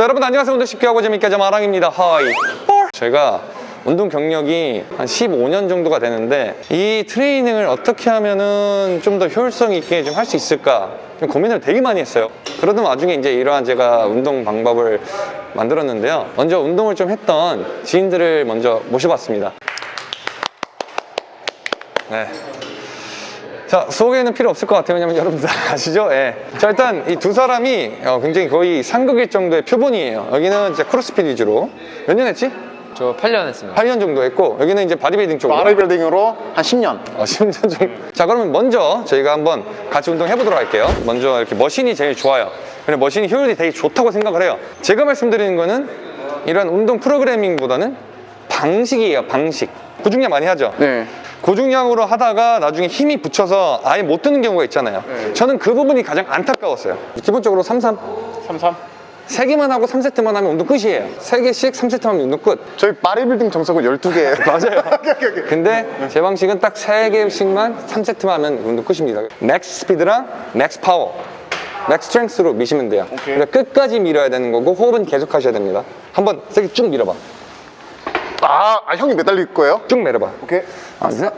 자 여러분 안녕하세요. 운동 쉽게 하고 재밌게 하자 마랑입니다. Hi. 제가 운동 경력이 한 15년 정도가 되는데 이 트레이닝을 어떻게 하면은 좀 더 효율성 있게 좀 할 수 있을까? 좀 고민을 되게 많이 했어요. 그러던 와중에 이제 이러한 제가 운동 방법을 만들었는데요. 먼저 운동을 좀 했던 지인들을 먼저 모셔봤습니다. 네. 자 소개는 필요 없을 것 같아요. 왜냐면 여러분들 다 아시죠? 예. 자 일단 이 두 사람이 어, 굉장히 거의 상극일 정도의 표본이에요. 여기는 이제 크로스핏 위주로. 몇 년 했지? 저 8년 했습니다. 8년 정도 했고 여기는 이제 바디빌딩 쪽으로. 바디빌딩으로 한 10년. 어, 10년 정도. 자 그러면 먼저 저희가 한번 같이 운동 해보도록 할게요. 먼저 이렇게 machine이 제일 좋아요. 근데 machine이 효율이 되게 좋다고 생각을 해요. 제가 말씀드리는 거는 이런 운동 프로그래밍보다는 방식이에요 방식. 고중량 많이 하죠? 네. 고중량으로 하다가 나중에 힘이 부쳐서 아예 못 드는 경우가 있잖아요. 저는 그 부분이 가장 안타까웠어요. 기본적으로 33 33 3개만 하고 3세트만 하면 운동 끝이에요. 3개씩 3세트 하면 운동 끝. 저희 바디빌딩 정석은 12개예요. 맞아요. 근데 제 방식은 딱 3개씩만 3세트만 하면 운동 끝입니다. max speed랑 max power max strength로 미시면 돼요. 그러니까 끝까지 밀어야 되는 거고 호흡은 계속 하셔야 됩니다. 한번 세게 쭉 밀어봐 아, 아 형이 매달릴 거예요? 쭉 밀어봐. 오케이. 앉아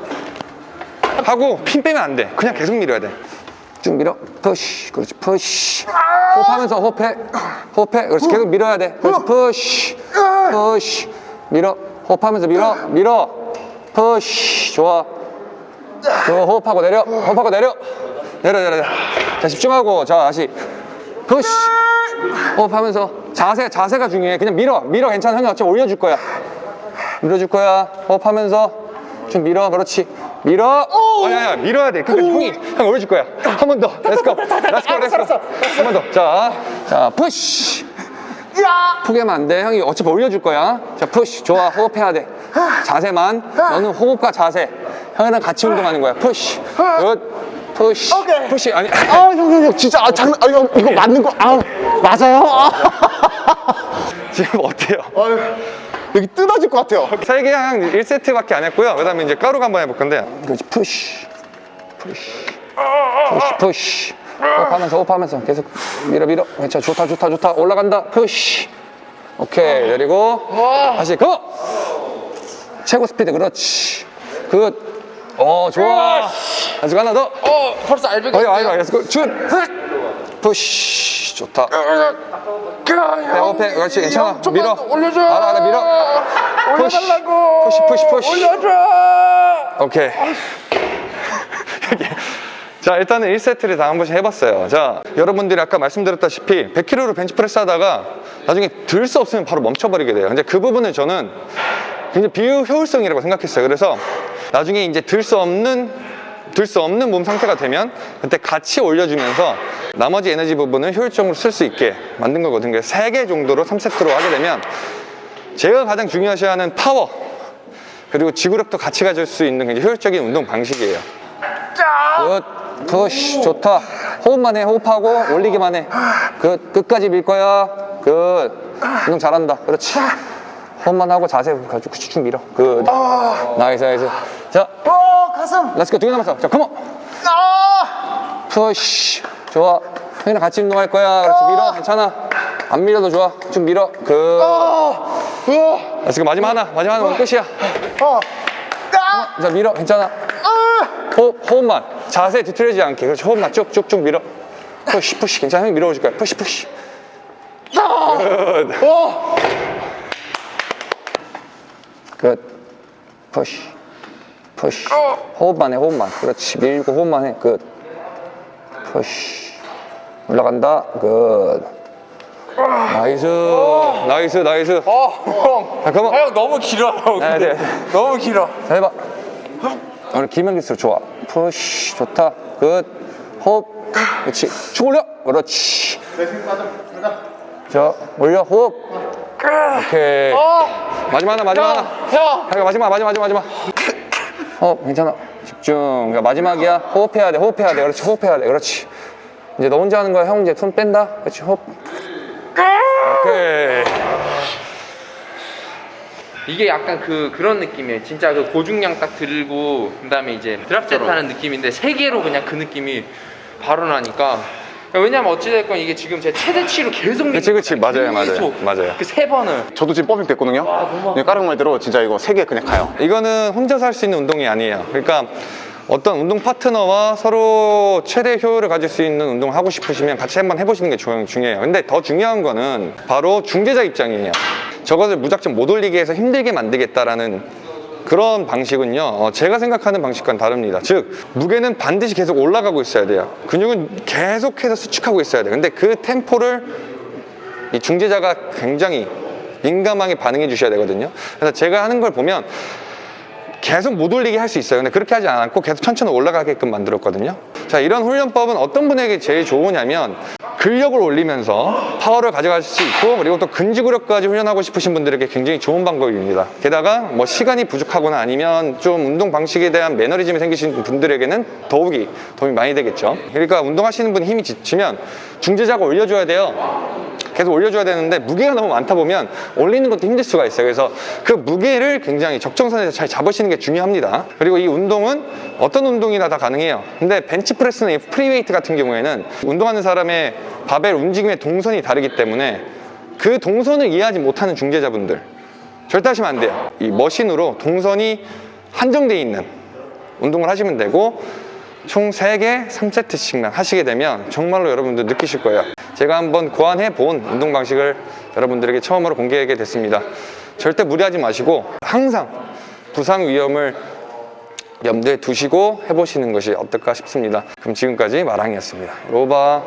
하고 핀 빼면 안 돼. 그냥 계속 밀어야 돼쭉 밀어. push 그렇지. push 호흡하면서 호흡해. 호흡해. 그렇지. 계속 밀어야 돼. 그렇지. push push 밀어. 호흡하면서 밀어. 밀어. push 좋아. 좋아 호흡하고 내려. 호흡하고 내려. 내려 내려 내려. 자 집중하고. 자 다시. push 호흡하면서 자세 자세가 중요해. 그냥 밀어. 밀어. 괜찮아. 형이 어차피 올려줄 거야 밀어줄 거야. 호흡하면서. 좀 밀어. 그렇지. 밀어. 아니 아니 밀어야 돼. 그러니까 형이 형 올려줄 거야. 한 번더. let's go let's go let's go 한 번 더자자 push 포기하면 안 돼. 형이 어차피 올려줄 거야. 자 push 좋아. 호흡해야 돼. 자세만. 너는 호흡과 자세. 형이랑 같이 운동하는 거야. push good push push 아니 아형형 형. 진짜 아 장난 아 형 이거 맞는 거아 맞아요? 아, 지금 어때요? 아유, 여기 뜯어질 것 같아요 세 개한 1세트밖에 안 했고요. 그 다음에 이제 가루가 한번 해볼 건데. 그렇지, push. Push. Push, push. 호흡하면서, 호흡하면서. 계속 밀어, 밀어. 괜찮아. 좋다, 좋다, 좋다. 올라간다. Push. 오케이. 내리고. 다시, go! 최고 스피드. 그렇지. Good. 어, 좋아. 아직 하나 더. 어, 벌써 어이, 아이고, 알겠어. 준. Push. 좋다. 배고파. 그렇지, 괜찮아. 밀어. 올려줘. 알아, 알아, 밀어. 올려달라고. Push, push, push. 올려줘. 오케이. 자, 일단은 1세트를 다 한 번씩 해봤어요. 자, 여러분들이 아까 말씀드렸다시피 100kg로 벤치프레스 하다가 나중에 들 수 없으면 바로 멈춰버리게 돼요. 근데 그 부분을 저는 굉장히 비효율성이라고 생각했어요. 그래서 나중에 이제 들 수 없는 들 수 없는 몸 상태가 되면 그때 같이 올려주면서 나머지 에너지 부분을 효율적으로 쓸 수 있게 만든 거거든요. 그래서 3개 정도로 3세트로 하게 되면 제가 가장 중요시하는 파워 그리고 지구력도 같이 가질 수 있는 굉장히 효율적인 운동 방식이에요. Good, push, 좋다. 호흡만 해, 호흡하고 올리기만 해. Good, 끝까지 밀 거야. Good, 운동 잘한다. 그렇지. 호흡만 하고 자세 가지고 쭉 밀어. Good. Nice, nice. 자, 어 가슴 let's go 두개 남았어. 자, come on. 아 push. 좋아. 형이랑 같이 운동할 거야. 그렇지, 밀어. 괜찮아. 안 밀어도 좋아. 좀 밀어. Good. 우와! Let's go 마지막 하나. 마지막 하나 오늘 끝이야. 어 아! 자 밀어. 괜찮아. 호흡, 호흡만. 자세 뒤틀리지 않게. 그렇지. 호흡만 쭉쭉쭉 밀어. Push push. 괜찮아. 형이 밀어줄 거야. Push push. 어! Good. Push. Push. 호흡만 해 호흡만. 그렇지. 밀고 호흡만 해 good Push 올라간다. Good nice. Nice nice. 어, 형. 자 그만 형 너무 길어요. 네. 네. 너무 길어. 자 해봐. 오늘 길면 길수록 좋아. Push 좋다. Good 호흡. 그렇지. 쭉 올려. 그렇지. 자 올려. 호흡. 오케이. 마지막 하나 마지막 하나. 형. 마지막 마지막 마지막 마지막. 호흡 괜찮아 집중. 그러니까 마지막이야. 호흡해야 돼 호흡해야 돼. 그렇지 호흡해야 돼. 그렇지. 이제 너 혼자 하는 거야. 형 이제 손 뺀다. 그렇지 호흡. 오케이. 이게 약간 그 그런 느낌이에요. 진짜 그 고중량 딱 들고 그 다음에 이제 드랍 세트 하는 느낌인데 세 개로 그냥 그 느낌이 바로 나니까 왜냐면 어찌됐건 이게 지금 제 최대치로 계속 그치, 그치. 맞아요, 맞아요. 맞아요. 그 세 번을 저도 지금 퍼펙트 됐거든요. 네, 까르 말대로 진짜 이거 세 개 그냥 가요. 이거는 혼자서 할 수 있는 운동이 아니에요. 그러니까 어떤 운동 파트너와 서로 최대 효율을 가질 수 있는 운동을 하고 싶으시면 같이 한번 해보시는 게 중- 중요해요. 근데 더 중요한 거는 바로 중재자 입장이에요. 저것을 무작정 못 올리게 해서 힘들게 만들겠다라는 그런 방식은요, 어, 제가 생각하는 방식과는 다릅니다. 즉, 무게는 반드시 계속 올라가고 있어야 돼요. 근육은 계속해서 수축하고 있어야 돼요. 근데 그 템포를 이 중재자가 굉장히 민감하게 반응해 주셔야 되거든요. 그래서 제가 하는 걸 보면 계속 못 올리게 할 수 있어요. 근데 그렇게 하지 않고 계속 천천히 올라가게끔 만들었거든요. 자, 이런 훈련법은 어떤 분에게 제일 좋으냐면 근력을 올리면서 파워를 가져갈 수 있고 그리고 또 근지구력까지 훈련하고 싶으신 분들에게 굉장히 좋은 방법입니다. 게다가 뭐 시간이 부족하거나 아니면 좀 운동 방식에 대한 매너리즘이 생기신 분들에게는 더욱이 도움이 많이 되겠죠. 그러니까 운동하시는 분이 힘이 지치면 중재자가 올려줘야 돼요. 계속 올려줘야 되는데 무게가 너무 많다 보면 올리는 것도 힘들 수가 있어요. 그래서 그 무게를 굉장히 적정선에서 잘 잡으시는 게 중요합니다. 그리고 이 운동은 어떤 운동이나 다 가능해요. 근데 벤치프레스나 이 free weight 같은 경우에는 운동하는 사람의 바벨 움직임의 동선이 다르기 때문에 그 동선을 이해하지 못하는 중재자분들 절대 하시면 안 돼요. 이 machine으로 동선이 한정되어 있는 운동을 하시면 되고 총 3개 3세트씩만 하시게 되면 정말로 여러분들 느끼실 거예요. 제가 한번 고안해 본 운동 방식을 여러분들에게 처음으로 공개하게 됐습니다. 절대 무리하지 마시고 항상 부상 위험을 염두에 두시고 해보시는 것이 어떨까 싶습니다. 그럼 지금까지 마랑이었습니다. 로바